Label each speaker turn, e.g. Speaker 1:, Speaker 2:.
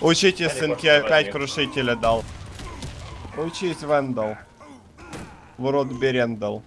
Speaker 1: Учите, сынки, опять крушителя дал. Учись, Вендал. В рот Берендал.